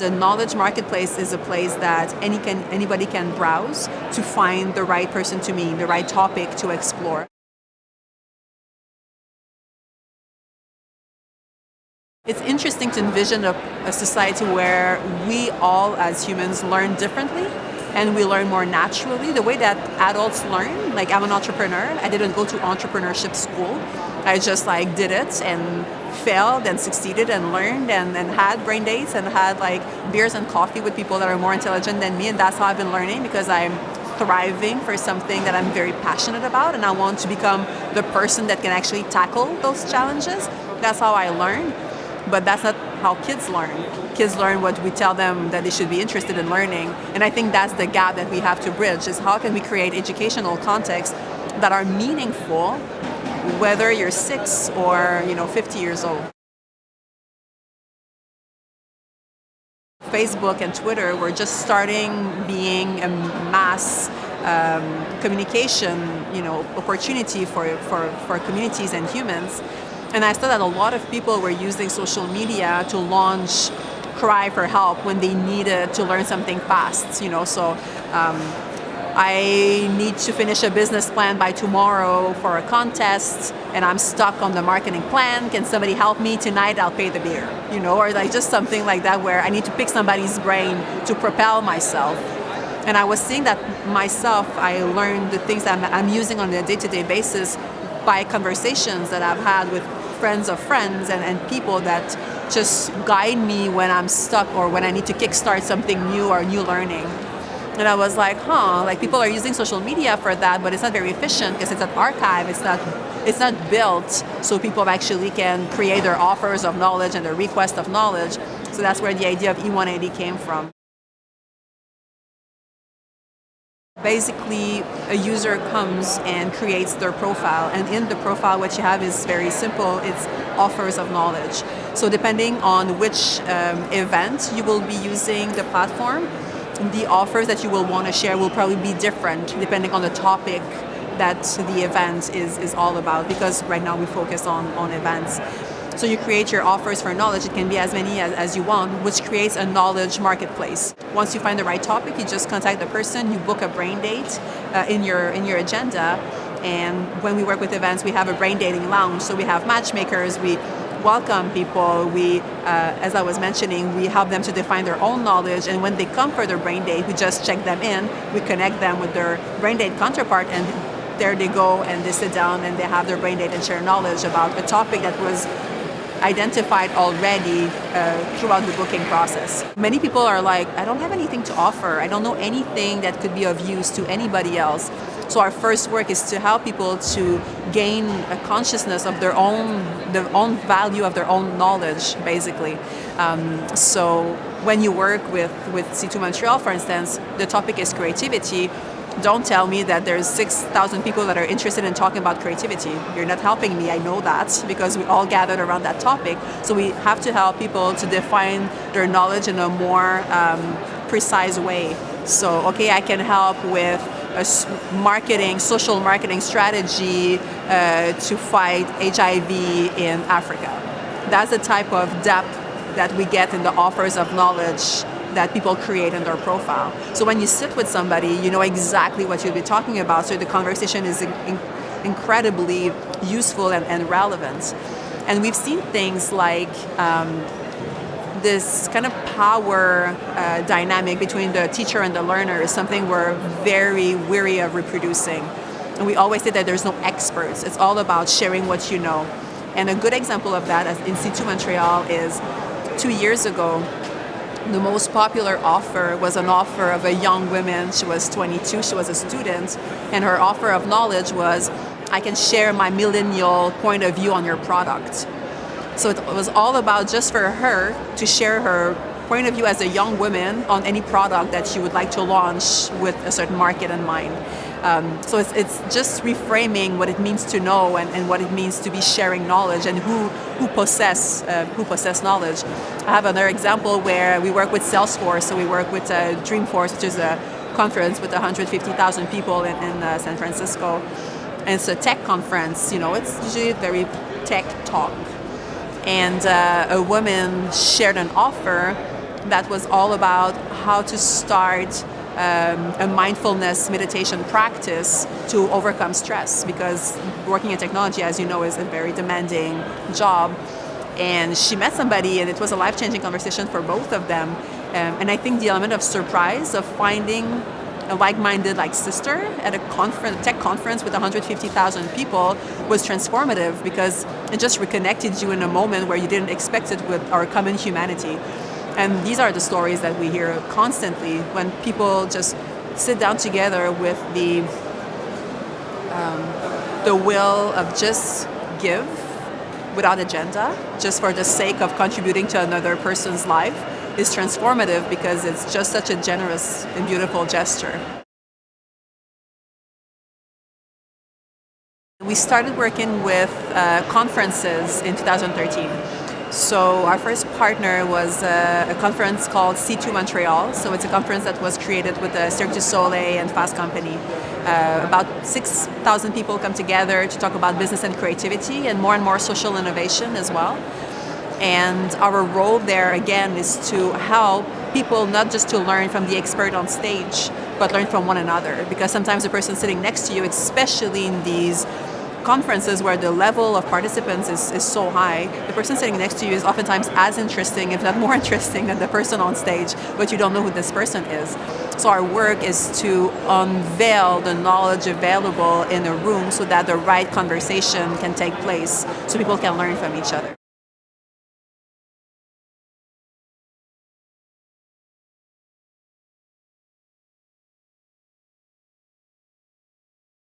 The knowledge marketplace is a place that any can, anybody can browse to find the right person to meet, the right topic to explore. It's interesting to envision a, a, society where we all as humans learn differently and we learn more naturally. The way that adults learn, like I'm an entrepreneur, I didn't go to entrepreneurship school. I just like did it and failed and succeeded and learned and, and had brain dates and had like beers and coffee with people that are more intelligent than me and that's how I've been learning because I'm thriving for something that I'm very passionate about and I want to become the person that can actually tackle those challenges. That's how I learn but that's not how kids learn. Kids learn what we tell them that they should be interested in learning, and I think that's the gap that we have to bridge, is how can we create educational contexts that are meaningful, whether you're six or you know 50 years old. Facebook and Twitter were just starting being a mass um, communication you know, opportunity for, for, for communities and humans. And I saw that a lot of people were using social media to launch cry for help when they needed to learn something fast, you know, so um, I need to finish a business plan by tomorrow for a contest and I'm stuck on the marketing plan. Can somebody help me tonight? I'll pay the beer, you know, or like just something like that where I need to pick somebody's brain to propel myself. And I was seeing that myself, I learned the things that I'm, I'm using on a day-to-day -day basis by conversations that I've had with friends of friends and, and people that just guide me when I'm stuck or when I need to kickstart something new or new learning. And I was like, huh, like people are using social media for that, but it's not very efficient because it's an archive, it's not, it's not built so people actually can create their offers of knowledge and their request of knowledge. So that's where the idea of E180 came from. Basically, a user comes and creates their profile, and in the profile what you have is very simple, it's offers of knowledge. So depending on which um, event you will be using the platform, the offers that you will want to share will probably be different depending on the topic that the event is, is all about, because right now we focus on, on events. So you create your offers for knowledge, it can be as many as, as you want, which creates a knowledge marketplace. Once you find the right topic, you just contact the person, you book a brain date uh, in, your, in your agenda, and when we work with events, we have a brain dating lounge, so we have matchmakers, we welcome people. We, uh, as I was mentioning, we help them to define their own knowledge, and when they come for their brain date, we just check them in, we connect them with their brain date counterpart, and there they go, and they sit down and they have their brain date and share knowledge about a topic that was identified already uh, throughout the booking process. Many people are like, I don't have anything to offer. I don't know anything that could be of use to anybody else. So our first work is to help people to gain a consciousness of their own, the own value of their own knowledge, basically. Um, so when you work with, with C2 Montreal, for instance, the topic is creativity don't tell me that there's 6,000 people that are interested in talking about creativity. You're not helping me, I know that, because we all gathered around that topic. So we have to help people to define their knowledge in a more um, precise way. So, okay, I can help with a marketing, social marketing strategy uh, to fight HIV in Africa. That's the type of depth that we get in the offers of knowledge that people create in their profile. So when you sit with somebody, you know exactly what you'll be talking about, so the conversation is in incredibly useful and, and, relevant. And we've seen things like um, this kind of power uh, dynamic between the teacher and the learner is something we're very weary of reproducing. And we always say that there's no experts. It's all about sharing what you know. And a good example of that in C2 Montreal is two years ago, the most popular offer was an offer of a young woman. She was 22, she was a student, and her offer of knowledge was, I can share my millennial point of view on your product. So it was all about just for her to share her point of view as a young woman on any product that she would like to launch with a certain market in mind. Um, so it's, it's just reframing what it means to know and, and what it means to be sharing knowledge and who, who, possess, uh, who possess knowledge. I have another example where we work with Salesforce, so we work with uh, Dreamforce, which is a conference with 150,000 people in, in uh, San Francisco. And it's a tech conference, you know, it's usually very tech talk. And uh, a woman shared an offer that was all about how to start um, a mindfulness meditation practice to overcome stress because working in technology, as you know, is a very demanding job. And she met somebody, and it was a life changing conversation for both of them. Um, and I think the element of surprise of finding a like-minded like sister at a conference, tech conference with 150,000 people was transformative because it just reconnected you in a moment where you didn't expect it with our common humanity. And these are the stories that we hear constantly when people just sit down together with the um, the will of just give without agenda, just for the sake of contributing to another person's life, is transformative because it's just such a generous and beautiful gesture. We started working with uh, conferences in 2013. So our first partner was a, a, conference called C2 Montreal. So it's a conference that was created with the Cirque du Soleil and Fast Company. Uh, about 6,000 people come together to talk about business and creativity and more and more social innovation as well. And our role there again is to help people not just to learn from the expert on stage, but learn from one another. Because sometimes the person sitting next to you, especially in these conferences where the level of participants is, is so high, the person sitting next to you is oftentimes as interesting, if not more interesting, than the person on stage, but you don't know who this person is. So our work is to unveil the knowledge available in a room so that the right conversation can take place so people can learn from each other.